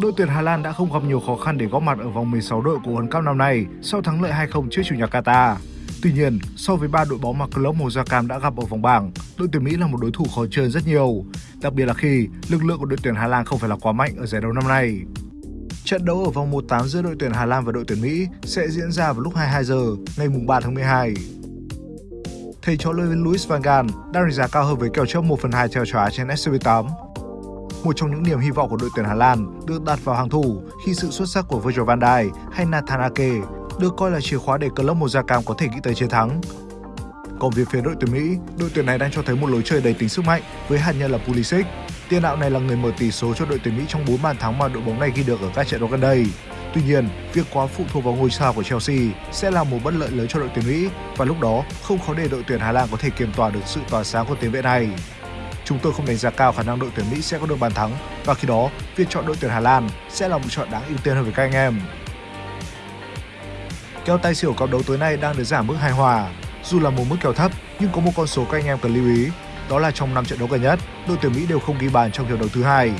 đội tuyển Hà Lan đã không gặp nhiều khó khăn để góp mặt ở vòng 16 đội của World Cup năm nay sau thắng lợi 2-0 trước chủ nhà Qatar. Tuy nhiên, so với ba đội bóng mà club màu da cam đã gặp ở vòng bảng, đội tuyển Mỹ là một đối thủ khó chơi rất nhiều, đặc biệt là khi lực lượng của đội tuyển Hà Lan không phải là quá mạnh ở giải đấu năm nay. Trận đấu ở vòng 1/8 giữa đội tuyển Hà Lan và đội tuyển Mỹ sẽ diễn ra vào lúc 22 giờ ngày 3 tháng 12. Thầy trò Louis van Gaal đang đánh giá cao hơn với kèo chấp 1/2 theo chóa trên SCB8 một trong những niềm hy vọng của đội tuyển Hà Lan được đặt vào hàng thủ khi sự xuất sắc của Virgil van Dijk hay Nathan Ake được coi là chìa khóa để club màu da cam có thể nghĩ tới chiến thắng. Còn về phía đội tuyển Mỹ, đội tuyển này đang cho thấy một lối chơi đầy tính sức mạnh với hạt nhân là Pulisic. Tiền đạo này là người mở tỷ số cho đội tuyển Mỹ trong 4 bàn thắng mà đội bóng này ghi được ở các trận đấu gần đây. Tuy nhiên, việc quá phụ thuộc vào ngôi sao của Chelsea sẽ là một bất lợi lớn cho đội tuyển Mỹ và lúc đó không khó để đội tuyển Hà Lan có thể kiềm tỏa được sự tỏa sáng của tiền vệ này. Chúng tôi không đánh giá cao khả năng đội tuyển Mỹ sẽ có được bàn thắng và khi đó, việc chọn đội tuyển Hà Lan sẽ là một chọn đáng ưu tiên hơn với các anh em. Kèo tài xỉu cặp đấu tối nay đang được giảm mức hài hòa. Dù là một mức kèo thấp nhưng có một con số các anh em cần lưu ý, đó là trong 5 trận đấu gần nhất, đội tuyển Mỹ đều không ghi bàn trong hiệp đấu thứ hai.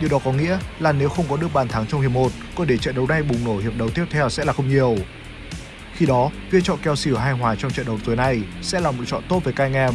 Điều đó có nghĩa là nếu không có được bàn thắng trong hiệp 1, có để trận đấu này bùng nổ hiệp đấu tiếp theo sẽ là không nhiều. Khi đó, việc chọn kèo xỉu hai hòa trong trận đấu tối nay sẽ là một chọn tốt với các anh em.